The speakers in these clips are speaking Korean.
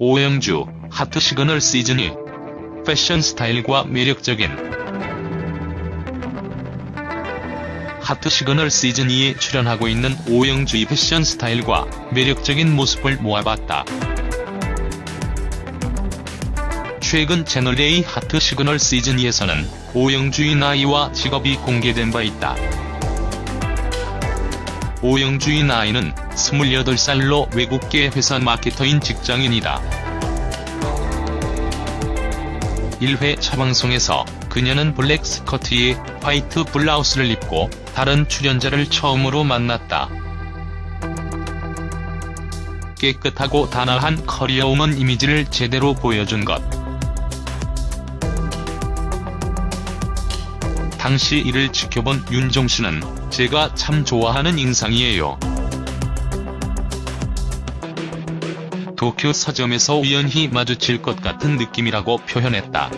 오영주, 하트 시그널 시즌 2 패션 스타일과 매력적인 하트 시그널 시즌 2에 출연하고 있는 오영주의 패션 스타일과 매력적인 모습을 모아봤다. 최근 채널A 하트 시그널 시즌 2에서는 오영주의 나이와 직업이 공개된 바 있다. 오영주의 나이는 28살로 외국계 회사 마케터인 직장인이다. 1회 차방송에서 그녀는 블랙 스커트에 화이트 블라우스를 입고 다른 출연자를 처음으로 만났다. 깨끗하고 단아한 커리어우먼 이미지를 제대로 보여준 것. 당시 이를 지켜본 윤종신은 제가 참 좋아하는 인상이에요. 도쿄 서점에서 우연히 마주칠 것 같은 느낌이라고 표현했다.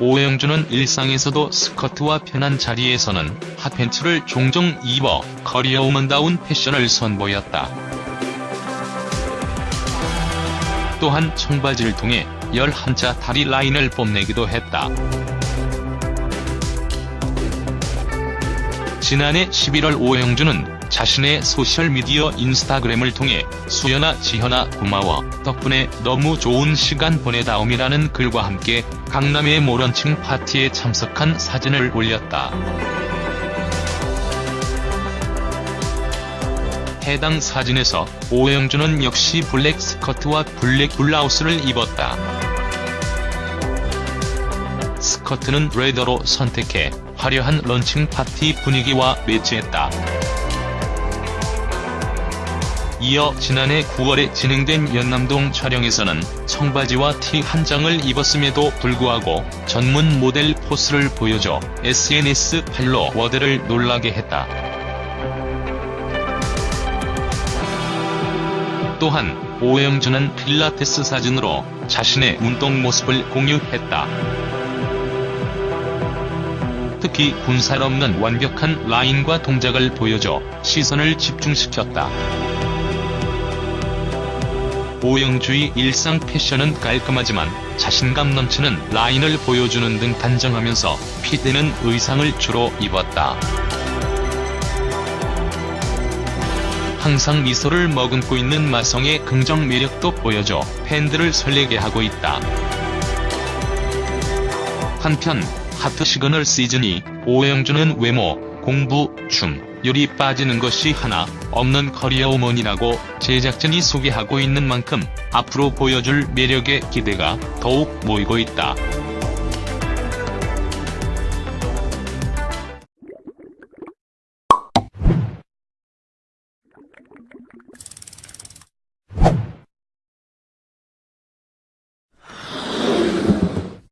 오영주는 일상에서도 스커트와 편한 자리에서는 핫팬츠를 종종 입어 커리어우먼다운 패션을 선보였다. 또한 청바지를 통해 11자 다리 라인을 뽐내기도 했다. 지난해 11월 오영주는 자신의 소셜미디어 인스타그램을 통해 수연아 지현아 고마워 덕분에 너무 좋은 시간 보내다옴이라는 글과 함께 강남의 모런층 파티에 참석한 사진을 올렸다. 해당 사진에서 오영주는 역시 블랙 스커트와 블랙 블라우스를 입었다. 스커트는 레더로 선택해 화려한 런칭 파티 분위기와 매치했다. 이어 지난해 9월에 진행된 연남동 촬영에서는 청바지와 티 한 장을 입었음에도 불구하고 전문 모델 포스를 보여줘 SNS 팔로워들을 놀라게 했다. 또한 오영주는 필라테스 사진으로 자신의 운동 모습을 공유했다. 특히 군살 없는 완벽한 라인과 동작을 보여줘 시선을 집중시켰다. 오영주의 일상 패션은 깔끔하지만 자신감 넘치는 라인을 보여주는 등 단정하면서 핏되는 의상을 주로 입었다. 항상 미소를 머금고 있는 마성의 긍정 매력도 보여줘 팬들을 설레게 하고 있다. 한편 하트 시그널 시즌2 오영주는 외모, 공부, 춤, 요리 빠지는 것이 하나 없는 커리어 우먼이라고 제작진이 소개하고 있는 만큼 앞으로 보여줄 매력에 기대가 더욱 모이고 있다.